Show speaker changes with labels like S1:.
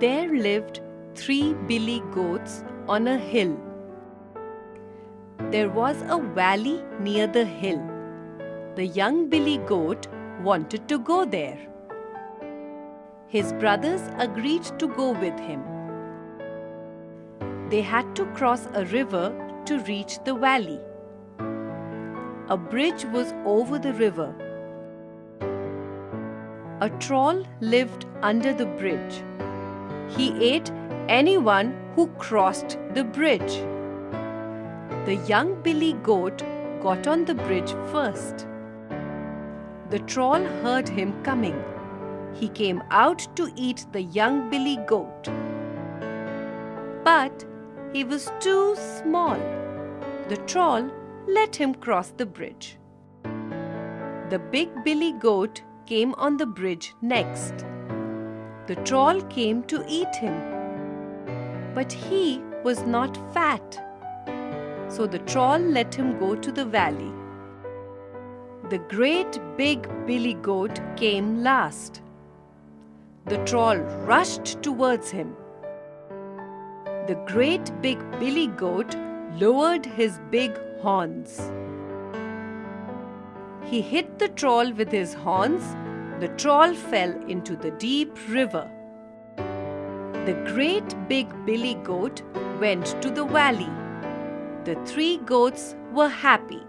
S1: There lived three billy goats on a hill. There was a valley near the hill. The young billy goat wanted to go there. His brothers agreed to go with him. They had to cross a river to reach the valley. A bridge was over the river. A troll lived under the bridge. He ate anyone who crossed the bridge. The young billy goat got on the bridge first. The troll heard him coming. He came out to eat the young billy goat. But he was too small. The troll let him cross the bridge. The big billy goat came on the bridge next. The troll came to eat him. But he was not fat. So the troll let him go to the valley. The great big billy goat came last. The troll rushed towards him. The great big billy goat lowered his big horns. He hit the troll with his horns. The troll fell into the deep river. The great big billy goat went to the valley. The three goats were happy.